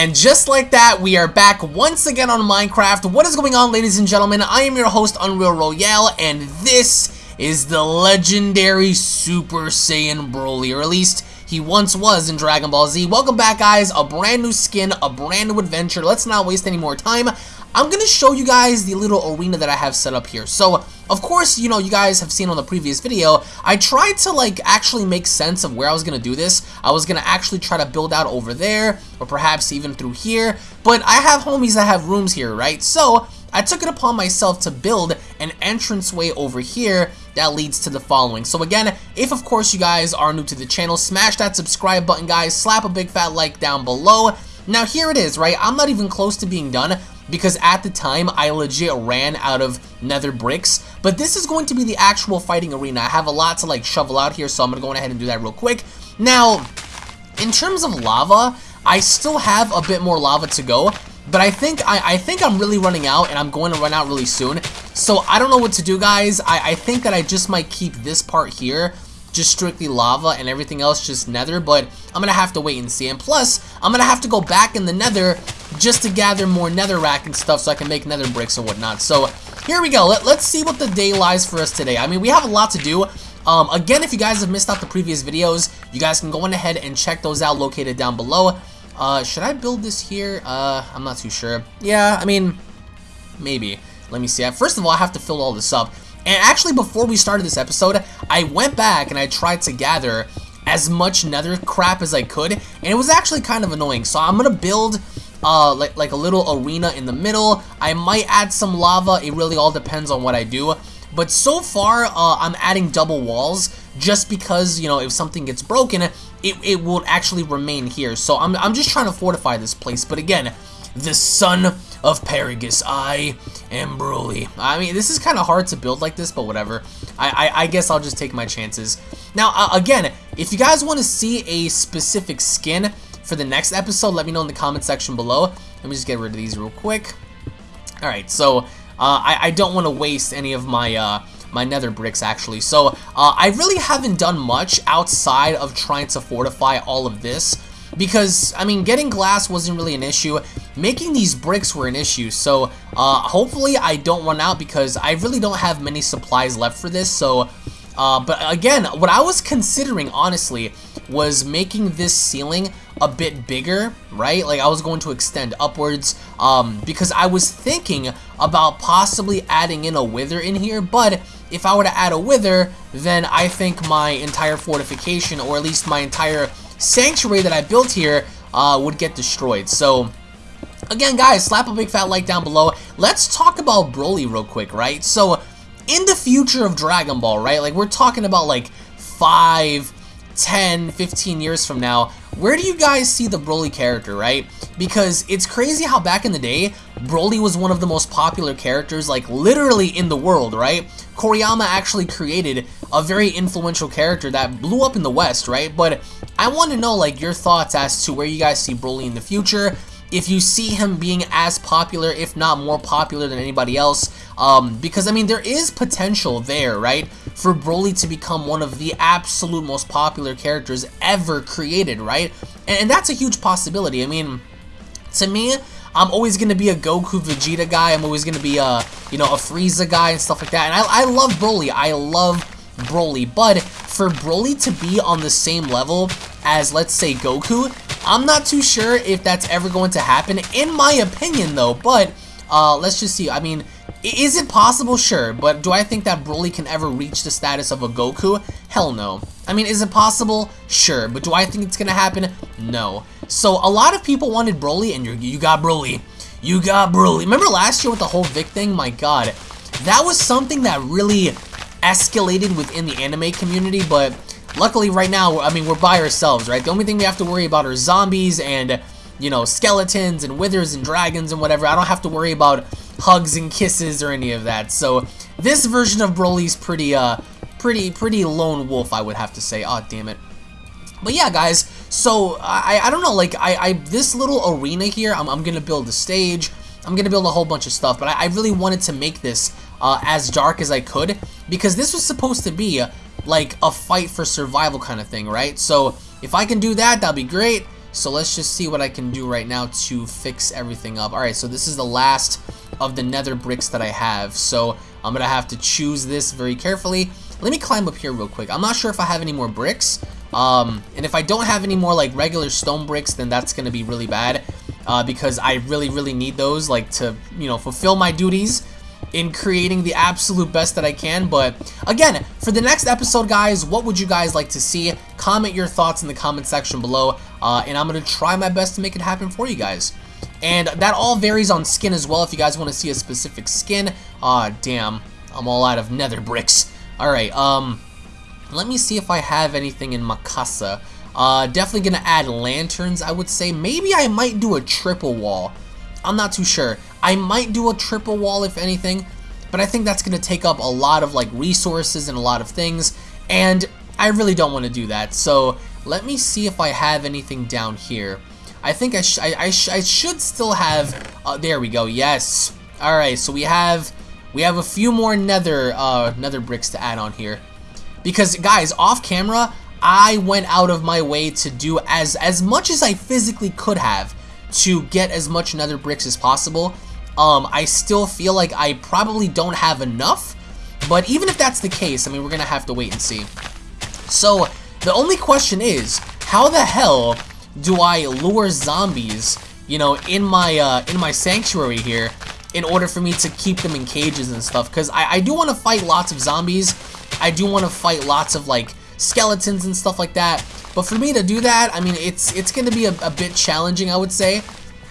And just like that, we are back once again on Minecraft. What is going on, ladies and gentlemen? I am your host, Unreal Royale, and this is the legendary Super Saiyan Broly, or at least he once was in Dragon Ball Z. Welcome back, guys. A brand new skin, a brand new adventure. Let's not waste any more time. I'm going to show you guys the little arena that I have set up here. So, of course, you know, you guys have seen on the previous video, I tried to, like, actually make sense of where I was going to do this. I was going to actually try to build out over there, or perhaps even through here. But I have homies that have rooms here, right? So, I took it upon myself to build an entranceway over here that leads to the following. So again, if of course you guys are new to the channel, smash that subscribe button, guys. Slap a big fat like down below. Now here it is, right? I'm not even close to being done because at the time I legit ran out of nether bricks. But this is going to be the actual fighting arena. I have a lot to like shovel out here, so I'm going to go ahead and do that real quick. Now, in terms of lava, I still have a bit more lava to go. But I think I, I think I'm really running out and I'm going to run out really soon. So I don't know what to do guys. I, I think that I just might keep this part here just strictly lava and everything else just nether, but I'm gonna have to wait and see. And plus, I'm gonna have to go back in the nether just to gather more netherrack and stuff so I can make nether bricks and whatnot. So here we go. Let, us see what the day lies for us today. I mean, we have a lot to do. Um, again, if you guys have missed out the previous videos, you guys can go on ahead and check those out located down below. Uh, should I build this here? Uh, I'm not too sure. Yeah, I mean, maybe. Let me see. First of all, I have to fill all this up. And actually, before we started this episode, I went back and I tried to gather as much nether crap as I could, and it was actually kind of annoying. So I'm gonna build uh, like, like a little arena in the middle. I might add some lava. It really all depends on what I do. But so far, uh, I'm adding double walls just because, you know, if something gets broken, it, it will actually remain here. So I'm, I'm just trying to fortify this place. But again, the son of Paragus, I am Broly. I mean, this is kind of hard to build like this, but whatever. I, I, I guess I'll just take my chances. Now, uh, again, if you guys want to see a specific skin for the next episode, let me know in the comment section below. Let me just get rid of these real quick. Alright, so uh, I, I don't want to waste any of my... Uh, my nether bricks actually. So uh, I really haven't done much outside of trying to fortify all of this because, I mean, getting glass wasn't really an issue. Making these bricks were an issue, so uh, hopefully I don't run out because I really don't have many supplies left for this, so... Uh, but again, what I was considering, honestly, was making this ceiling a bit bigger, right? Like I was going to extend upwards um, because I was thinking about possibly adding in a wither in here, but if I were to add a wither, then I think my entire fortification, or at least my entire sanctuary that I built here, uh, would get destroyed. So, again, guys, slap a big fat like down below. Let's talk about Broly real quick, right? So, in the future of Dragon Ball, right? Like, we're talking about, like, 5, 10, 15 years from now, where do you guys see the Broly character, right? Because it's crazy how back in the day, Broly was one of the most popular characters, like literally in the world, right? Toriyama actually created a very influential character that blew up in the West, right? But I want to know, like, your thoughts as to where you guys see Broly in the future if you see him being as popular, if not more popular than anybody else. Um, because, I mean, there is potential there, right? For Broly to become one of the absolute most popular characters ever created, right? And, and that's a huge possibility. I mean, to me, I'm always going to be a Goku Vegeta guy. I'm always going to be a, you know, a Frieza guy and stuff like that. And I, I love Broly. I love Broly. But for Broly to be on the same level as, let's say, Goku, I'm not too sure if that's ever going to happen, in my opinion, though. But uh, let's just see. I mean, is it possible? Sure. But do I think that Broly can ever reach the status of a Goku? Hell no. I mean, is it possible? Sure. But do I think it's to happen? No. So a lot of people wanted Broly, and you got Broly. You got Broly. Remember last year with the whole Vic thing? My god. That was something that really escalated within the anime community, but Luckily, right now, I mean, we're by ourselves, right? The only thing we have to worry about are zombies and, you know, skeletons and withers and dragons and whatever. I don't have to worry about hugs and kisses or any of that. So, this version of Broly's pretty, uh, pretty, pretty lone wolf, I would have to say. Oh, damn it. But yeah, guys, so, I, I don't know, like, I, I, this little arena here, I'm, I'm gonna build a stage, I'm gonna build a whole bunch of stuff, but I, I really wanted to make this uh, as dark as I could, because this was supposed to be like a fight for survival kind of thing, right? So if I can do that, that'll be great. So let's just see what I can do right now to fix everything up. Alright, so this is the last of the nether bricks that I have. So I'm going to have to choose this very carefully. Let me climb up here real quick. I'm not sure if I have any more bricks. Um, and if I don't have any more like regular stone bricks, then that's going to be really bad. Uh, because I really, really need those like to, you know, fulfill my duties in creating the absolute best that I can. But again, for the next episode, guys, what would you guys like to see? Comment your thoughts in the comment section below, uh, and I'm going to try my best to make it happen for you guys. And that all varies on skin as well. If you guys want to see a specific skin, ah, damn, I'm all out of nether bricks. All right, um, let me see if I have anything in Makasa. Uh, definitely gonna add lanterns, I would say. Maybe I might do a triple wall. I'm not too sure. I might do a triple wall if anything, but I think that's to take up a lot of like resources and a lot of things, and I really don't want to do that. So let me see if I have anything down here. I think I, sh I, I, sh I should still have, uh, there we go, yes. Alright, so we have, we have a few more nether, uh, nether bricks to add on here. Because guys, off camera, I went out of my way to do as, as much as I physically could have to get as much nether bricks as possible. Um, I still feel like I probably don't have enough, but even if that's the case, I mean, we're gonna have to wait and see. So, the only question is, how the hell do I lure zombies, you know, in my, uh, in my sanctuary here, in order for me to keep them in cages and stuff? Because I, I do want to fight lots of zombies, I do want to fight lots of, like, skeletons and stuff like that, but for me to do that, I mean, it's it's going to be a, a bit challenging, I would say.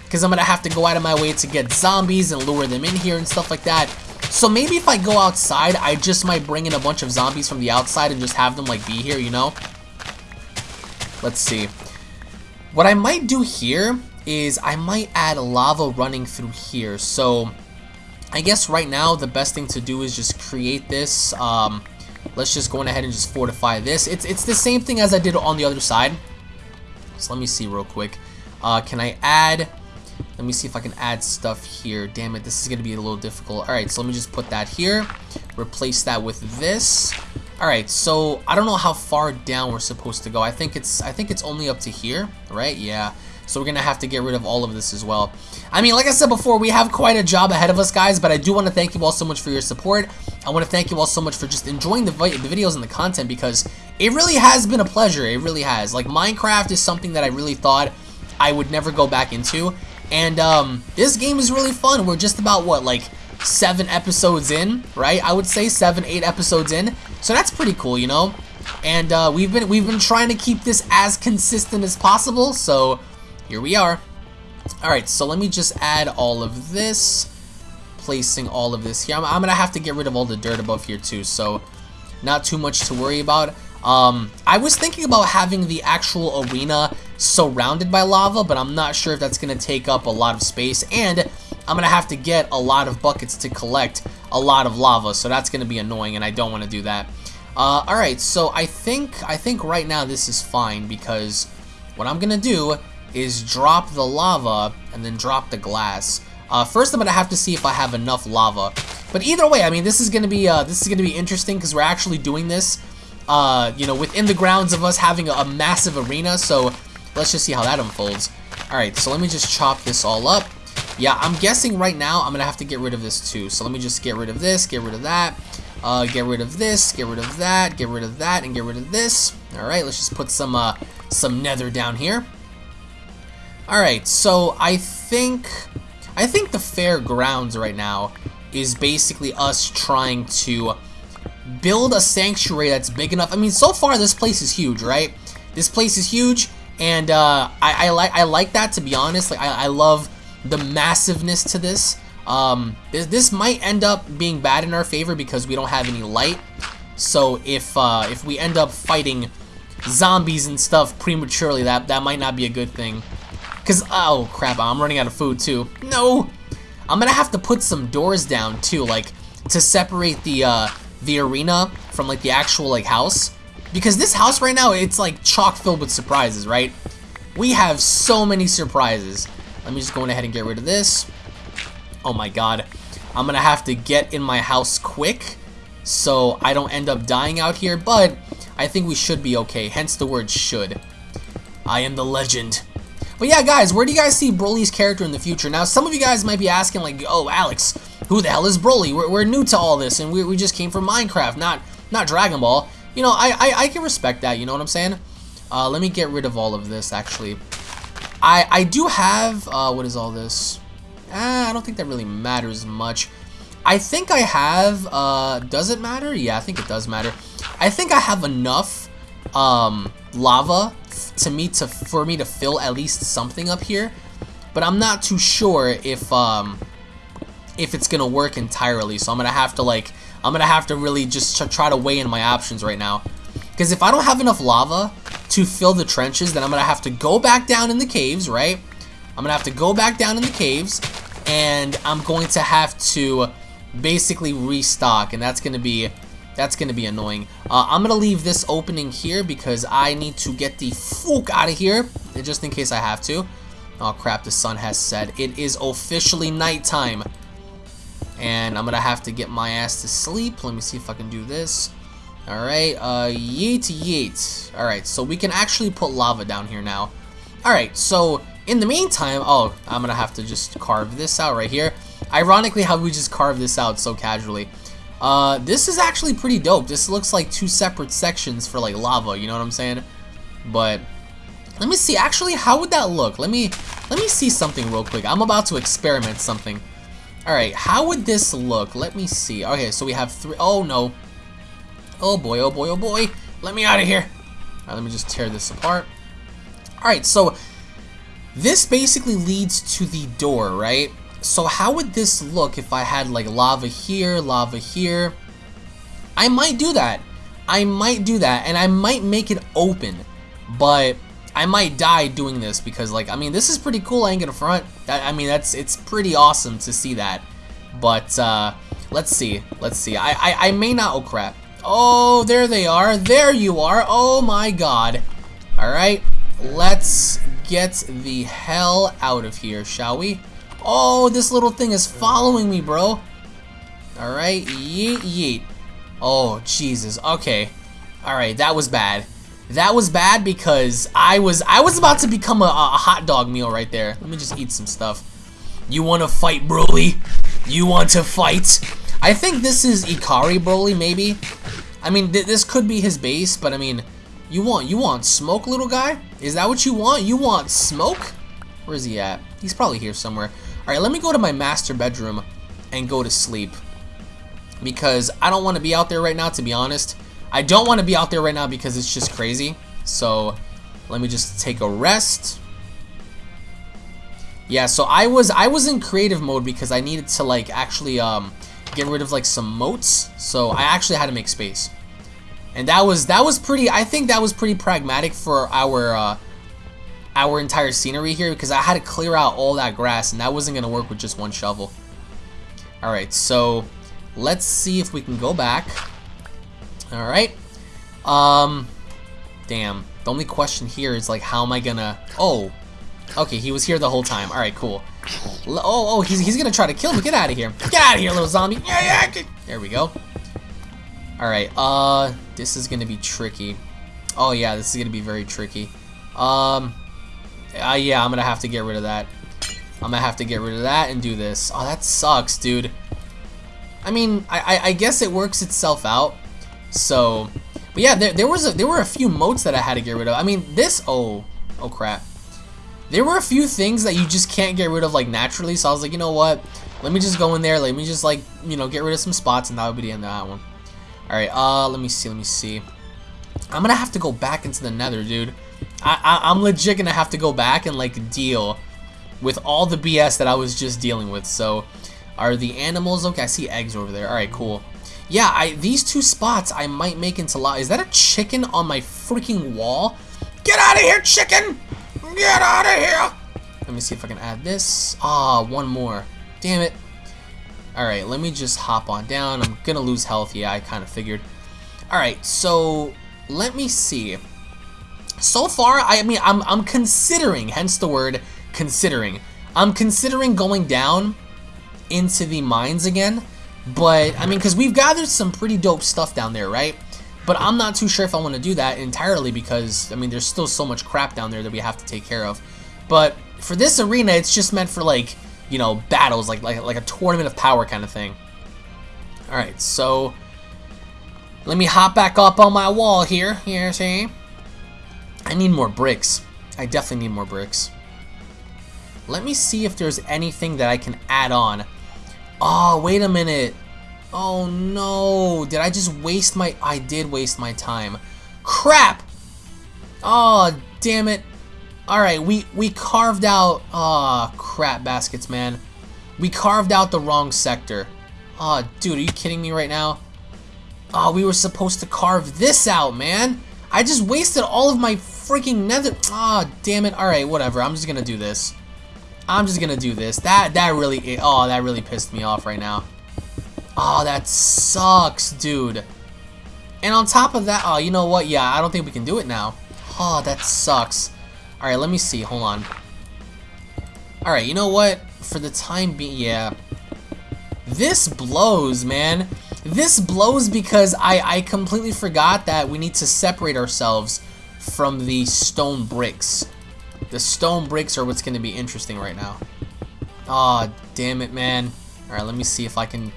Because I'm going to have to go out of my way to get zombies and lure them in here and stuff like that. So maybe if I go outside, I just might bring in a bunch of zombies from the outside and just have them, like, be here, you know? Let's see. What I might do here is I might add lava running through here. So I guess right now the best thing to do is just create this. Um, Let's just go ahead and just fortify this. It's, it's the same thing as I did on the other side. So let me see real quick. Uh, can I add... Let me see if I can add stuff here. Damn it, this is going to be a little difficult. Alright, so let me just put that here. Replace that with this. Alright, so I don't know how far down we're supposed to go. I think it's I think it's only up to here, right? Yeah. So we're going to have to get rid of all of this as well. I mean, like I said before, we have quite a job ahead of us, guys, but I do want to thank you all so much for your support. I want to thank you all so much for just enjoying the, the videos and the content because it really has been a pleasure. It really has. Like, Minecraft is something that I really thought I would never go back into. And um, this game is really fun. We're just about, what, like seven episodes in, right? I would say seven, eight episodes in. So that's pretty cool, you know? And uh, we've been we've been trying to keep this as consistent as possible. So here we are. Alright, so let me just add all of this. Placing all of this here. I'm, I'm going to have to get rid of all the dirt above here too, so not too much to worry about. Um, I was thinking about having the actual arena surrounded by lava, but I'm not sure if that's going to take up a lot of space, and I'm going to have to get a lot of buckets to collect a lot of lava, so that's going to be annoying, and I don't want to do that. Uh, Alright, so I think, I think right now this is fine, because what I'm going to do is drop the lava and then drop the glass. Uh, first, I'm gonna have to see if I have enough lava. But either way, I mean, this is gonna be uh, this is gonna be interesting because we're actually doing this, uh, you know, within the grounds of us having a, a massive arena. So let's just see how that unfolds. All right, so let me just chop this all up. Yeah, I'm guessing right now I'm gonna have to get rid of this too. So let me just get rid of this, get rid of that, uh, get rid of this, get rid of that, get rid of that, and get rid of this. All right, let's just put some uh, some nether down here. Alright, so I think... I think the fairgrounds right now is basically us trying to build a sanctuary that's big enough. I mean, so far this place is huge, right? This place is huge, and uh, I, I, like I like that to be honest. Like I, I love the massiveness to this. Um, this, this might end up being bad in our favor because we don't have any light. So if uh, if we end up fighting zombies and stuff prematurely, that that might not be a good thing. Because, oh crap, I'm running out of food too. No! I'm gonna have to put some doors down too, like, to separate the, uh, the arena from, like, the actual, like, house. Because this house right now, it's, like, chock filled with surprises, right? We have so many surprises. Let me just go ahead and get rid of this. Oh my god. I'm gonna have to get in my house quick so I don't end up dying out here, but I think we should be okay, hence the word should. I am the legend But yeah, guys, where do you guys see Broly's character in the future? Now, some of you guys might be asking, like, oh, Alex, who the hell is Broly? We're, we're new to all this, and we, we just came from Minecraft, not not Dragon Ball. You know, I, I, I can respect that, you know what I'm saying? Uh, let me get rid of all of this, actually. I, I do have, uh, what is all this? Ah, I don't think that really matters much. I think I have, uh, does it matter? Yeah, I think it does matter. I think I have enough, um, lava to me to, for me to fill at least something up here. But I'm not too sure if, um, if it's gonna work entirely. So I'm gonna have to, like, I'm gonna have to really just try to weigh in my options right now. Because if I don't have enough lava to fill the trenches, then I'm gonna have to go back down in the caves, right? I'm gonna have to go back down in the caves, and I'm going to have to basically restock, and that's gonna be that's gonna be annoying. Uh, I'm gonna leave this opening here because I need to get the fuck out of here, just in case I have to. Oh crap, the sun has set. It is officially nighttime. And I'm gonna have to get my ass to sleep. Let me see if I can do this. Alright, uh, yeet yeet. Alright, so we can actually put lava down here now. Alright, so in the meantime, oh, I'm gonna have to just carve this out right here. Ironically, how we just carved this out so casually. Uh, this is actually pretty dope. This looks like two separate sections for like lava, you know what I'm saying? But let me see, actually, how would that look? Let me, let me see something real quick. I'm about to experiment something. Alright, how would this look? Let me see. Okay, so we have three, oh no, Oh boy, oh boy, oh boy. Let me out of here. Alright, let me just tear this apart. Alright, so this basically leads to the door, right? So how would this look if I had like lava here, lava here? I might do that. I might do that, and I might make it open, but I might die doing this because, like, I mean, this is pretty cool. I ain't gonna front. I mean, that's it's pretty awesome to see that. But uh, let's see, let's see. I I, I may not. Oh crap! Oh, there they are. There you are. Oh my god. Alright, let's get the hell out of here, shall we? Oh, this little thing is following me, bro. Alright, yeet yeet. Oh, Jesus. Okay. Alright, that was bad. That was bad because I was I was about to become a, a hot dog meal right there. Let me just eat some stuff. You want to fight, Broly? You want to fight? I think this is Ikari Broly, maybe. I mean, th this could be his base, but I mean, you want you want smoke, little guy? Is that what you want? You want smoke? Where is he at? He's probably here somewhere. All right, let me go to my master bedroom and go to sleep because I don't want to be out there right now, to be honest. I don't want to be out there right now because it's just crazy. So let me just take a rest. Yeah, so I was I was in creative mode because I needed to like actually um get rid of like some moats. So I actually had to make space. And that was that was pretty I think that was pretty pragmatic for our uh, our entire scenery here because I had to clear out all that grass and that wasn't gonna work with just one shovel. Alright, so let's see if we can go back. Alright. Um damn. The only question here is like how am I gonna Oh. Okay, he was here the whole time. Alright, cool. Oh, oh, he's, he's gonna try to kill me. Get out of here. Get out of here, little zombie. Yeah, yeah, get. There we go. Alright, uh, this is gonna be tricky. Oh, yeah, this is gonna be very tricky. Um, uh, yeah, I'm gonna have to get rid of that. I'm gonna have to get rid of that and do this. Oh, that sucks, dude. I mean, I, I, I guess it works itself out. So, but yeah, there, there was a, there were a few moats that I had to get rid of. I mean, this, oh, oh crap. There were a few things that you just can't get rid of like naturally, so I was like, you know what? Let me just go in there, let me just like, you know, get rid of some spots and that would be the end of that one. Alright, uh, let me see, let me see. I'm gonna have to go back into the nether, dude. I, I, I'm legit gonna have to go back and like deal with all the BS that I was just dealing with, so... Are the animals, okay, I see eggs over there, alright, cool. Yeah, I these two spots I might make into lot. Is that a chicken on my freaking wall? Get out of here, chicken! Get out of here! Let me see if I can add this. Ah, one more. Damn it. Alright, let me just hop on down. I'm gonna lose health. Yeah, I kind of figured. Alright, so let me see. So far, I mean, I'm, I'm considering, hence the word considering. I'm considering going down into the mines again. But, I mean, because we've gathered some pretty dope stuff down there, right? But I'm not too sure if I want to do that entirely because, I mean, there's still so much crap down there that we have to take care of. But for this arena, it's just meant for like, you know, battles, like like like a tournament of power kind of thing. All right, so let me hop back up on my wall here. Here, see? I need more bricks. I definitely need more bricks. Let me see if there's anything that I can add on. Oh, wait a minute. Oh no, did I just waste my... I did waste my time. Crap! Oh, damn it. Alright, we, we carved out... Oh, crap baskets, man. We carved out the wrong sector. Oh, dude, are you kidding me right now? Oh, we were supposed to carve this out, man. I just wasted all of my freaking nether... Oh, damn it. Alright, whatever. I'm just gonna do this. I'm just gonna do this. That, that really... Oh, that really pissed me off right now. Oh, that sucks, dude. And on top of that, oh, you know what? Yeah, I don't think we can do it now. Oh, that sucks. Alright, let me see. Hold on. Alright, you know what? For the time being, yeah. This blows, man. This blows because I, I completely forgot that we need to separate ourselves from the stone bricks. The stone bricks are what's going to be interesting right now. oh, damn it, man. Alright, let me see if I can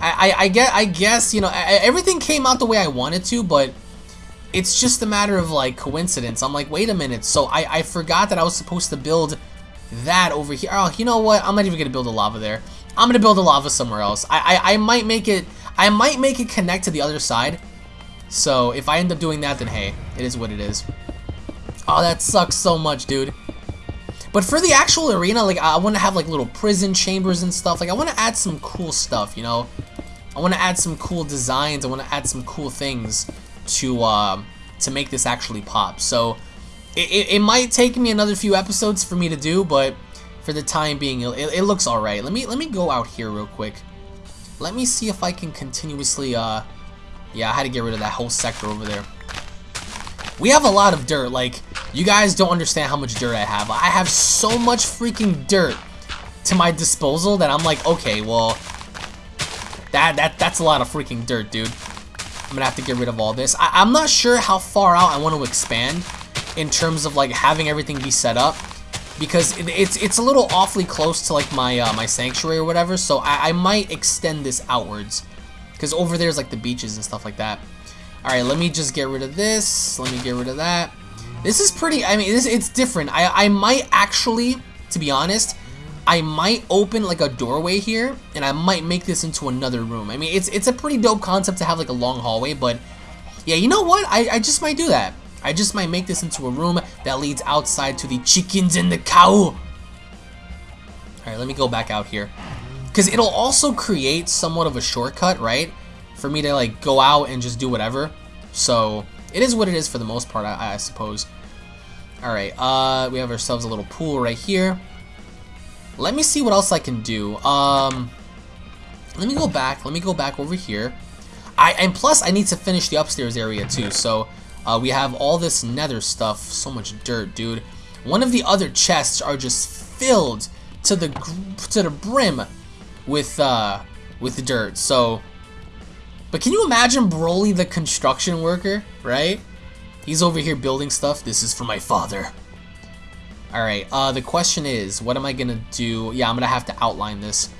I, I, I, get, I guess, you know, I, everything came out the way I wanted to, but it's just a matter of, like, coincidence. I'm like, wait a minute, so I, I forgot that I was supposed to build that over here. Oh, you know what? I'm not even going to build a lava there. I'm going to build a lava somewhere else. I, I, I might make it, I might make it connect to the other side. So, if I end up doing that, then hey, it is what it is. Oh, that sucks so much, dude. But for the actual arena, like, I want to have, like, little prison chambers and stuff. Like, I want to add some cool stuff, you know? I want to add some cool designs. I want to add some cool things to, uh, to make this actually pop. So, it, it, it, might take me another few episodes for me to do, but for the time being, it, it looks alright. Let me, let me go out here real quick. Let me see if I can continuously, uh, yeah, I had to get rid of that whole sector over there. We have a lot of dirt, like, you guys don't understand how much dirt I have. I have so much freaking dirt to my disposal that I'm like, okay, well, that that that's a lot of freaking dirt, dude. I'm gonna have to get rid of all this. I, am not sure how far out I want to expand in terms of like having everything be set up because it, it's it's a little awfully close to like my uh, my sanctuary or whatever. So I, I might extend this outwards because over there's like the beaches and stuff like that. All right, let me just get rid of this. Let me get rid of that. This is pretty, I mean, this, it's different. I, I might actually, to be honest, I might open like a doorway here and I might make this into another room. I mean, it's it's a pretty dope concept to have like a long hallway, but yeah, you know what? I, I just might do that. I just might make this into a room that leads outside to the chickens and the cow. All right, let me go back out here. Because it'll also create somewhat of a shortcut, right? For me to like go out and just do whatever. So it is what it is for the most part, I, I suppose. Alright, uh, we have ourselves a little pool right here. Let me see what else I can do. Um, let me go back. Let me go back over here. I And plus, I need to finish the upstairs area too. So, uh, we have all this nether stuff. So much dirt, dude. One of the other chests are just filled to the to the brim with uh, with dirt. So, but can you imagine Broly the construction worker, right? He's over here building stuff. This is for my father. Alright, uh, the question is, what am I gonna do? Yeah, I'm gonna have to outline this.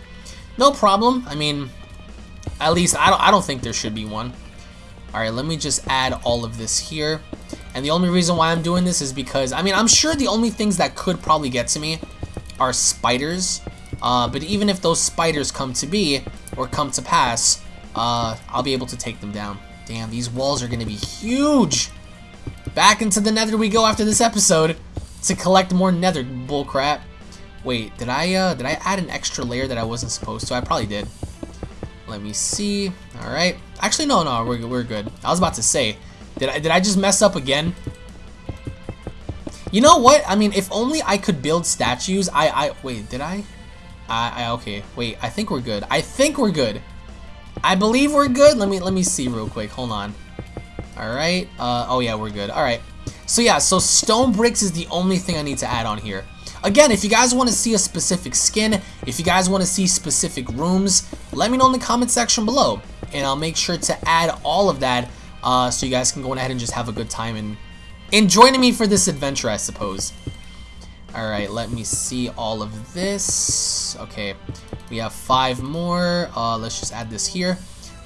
No problem. I mean, at least I don't, I don't think there should be one. Alright, let me just add all of this here. And the only reason why I'm doing this is because, I mean, I'm sure the only things that could probably get to me are spiders. Uh, but even if those spiders come to be, or come to pass, uh, I'll be able to take them down. Damn, these walls are going to be huge. Back into the nether we go after this episode to collect more nether bullcrap. Wait, did I uh, did I add an extra layer that I wasn't supposed to? I probably did. Let me see. All right. Actually, no, no, we're, we're good. I was about to say, did I, did I just mess up again? You know what? I mean, if only I could build statues. I, I, wait, did I? I, I, okay, wait, I think we're good. I think we're good. I believe we're good. Let me, let me see real quick. Hold on. Alright, uh, oh yeah, we're good. Alright, so yeah, so stone bricks is the only thing I need to add on here. Again, if you guys want to see a specific skin, if you guys want to see specific rooms, let me know in the comment section below. And I'll make sure to add all of that uh, so you guys can go ahead and just have a good time and, and joining me for this adventure, I suppose. Alright, let me see all of this. Okay, we have five more. Uh, let's just add this here.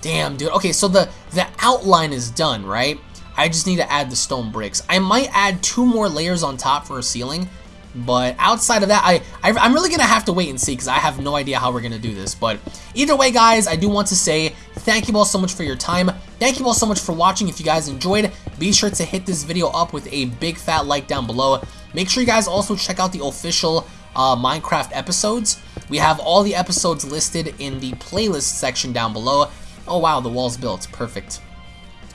Damn, dude. Okay, so the, the outline is done, right? I just need to add the stone bricks. I might add two more layers on top for a ceiling, but outside of that, I, I am really gonna have to wait and see because I have no idea how we're gonna do this. But either way, guys, I do want to say thank you all so much for your time. Thank you all so much for watching. If you guys enjoyed, be sure to hit this video up with a big fat like down below. Make sure you guys also check out the official uh, Minecraft episodes. We have all the episodes listed in the playlist section down below. Oh wow, the wall's built. Perfect.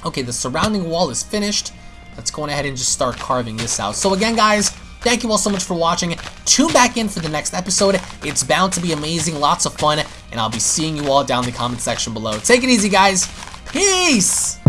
Okay, the surrounding wall is finished. Let's go ahead and just start carving this out. So again, guys, thank you all so much for watching. Tune back in for the next episode. It's bound to be amazing, lots of fun, and I'll be seeing you all down in the comment section below. Take it easy, guys. Peace!